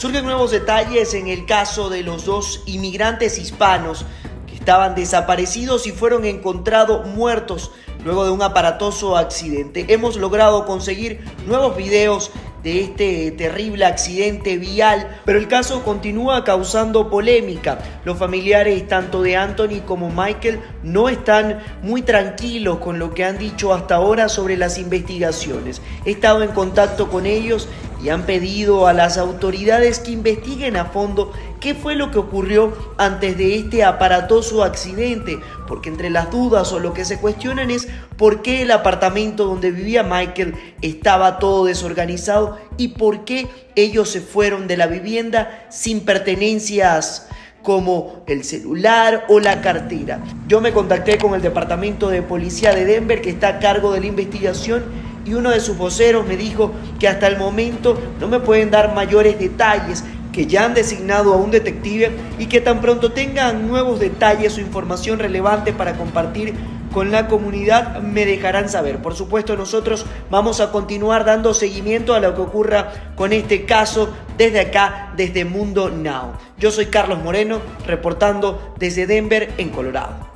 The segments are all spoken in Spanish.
Surgen nuevos detalles en el caso de los dos inmigrantes hispanos que estaban desaparecidos y fueron encontrados muertos luego de un aparatoso accidente. Hemos logrado conseguir nuevos videos de este terrible accidente vial, pero el caso continúa causando polémica. Los familiares tanto de Anthony como Michael no están muy tranquilos con lo que han dicho hasta ahora sobre las investigaciones. He estado en contacto con ellos y han pedido a las autoridades que investiguen a fondo qué fue lo que ocurrió antes de este aparatoso accidente, porque entre las dudas o lo que se cuestionan es por qué el apartamento donde vivía Michael estaba todo desorganizado y por qué ellos se fueron de la vivienda sin pertenencias como el celular o la cartera. Yo me contacté con el departamento de policía de Denver que está a cargo de la investigación y uno de sus voceros me dijo que hasta el momento no me pueden dar mayores detalles, que ya han designado a un detective y que tan pronto tengan nuevos detalles o información relevante para compartir con la comunidad me dejarán saber. Por supuesto nosotros vamos a continuar dando seguimiento a lo que ocurra con este caso desde acá, desde Mundo Now. Yo soy Carlos Moreno, reportando desde Denver, en Colorado.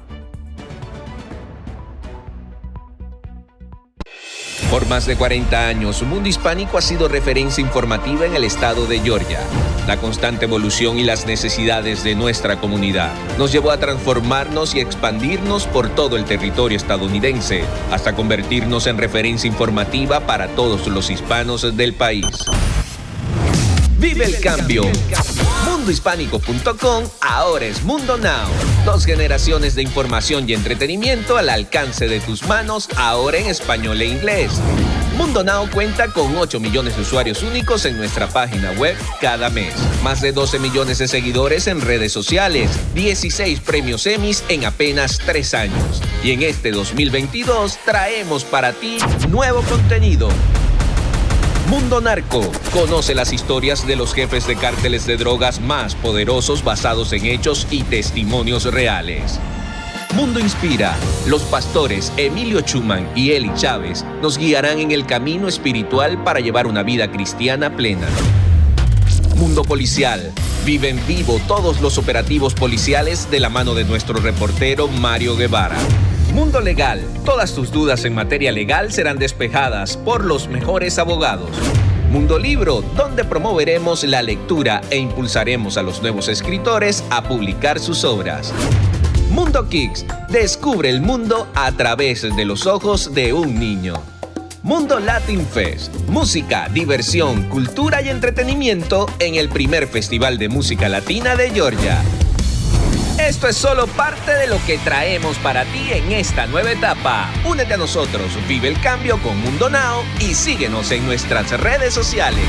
Por más de 40 años, Mundo Hispánico ha sido referencia informativa en el estado de Georgia. La constante evolución y las necesidades de nuestra comunidad nos llevó a transformarnos y expandirnos por todo el territorio estadounidense, hasta convertirnos en referencia informativa para todos los hispanos del país. Vive el cambio. Mundohispánico.com ahora es Mundo Now. Dos generaciones de información y entretenimiento al alcance de tus manos, ahora en español e inglés. Mundo Now cuenta con 8 millones de usuarios únicos en nuestra página web cada mes. Más de 12 millones de seguidores en redes sociales. 16 premios Emmys en apenas 3 años. Y en este 2022 traemos para ti nuevo contenido Mundo Narco. Conoce las historias de los jefes de cárteles de drogas más poderosos basados en hechos y testimonios reales. Mundo Inspira. Los pastores Emilio Chuman y Eli Chávez nos guiarán en el camino espiritual para llevar una vida cristiana plena. Mundo Policial. Viven vivo todos los operativos policiales de la mano de nuestro reportero Mario Guevara. Mundo Legal. Todas tus dudas en materia legal serán despejadas por los mejores abogados. Mundo Libro, donde promoveremos la lectura e impulsaremos a los nuevos escritores a publicar sus obras. Mundo Kicks, descubre el mundo a través de los ojos de un niño. Mundo Latin Fest, música, diversión, cultura y entretenimiento en el primer Festival de Música Latina de Georgia. Esto es solo parte de lo que traemos para ti en esta nueva etapa. Únete a nosotros, vive el cambio con Mundo Now y síguenos en nuestras redes sociales.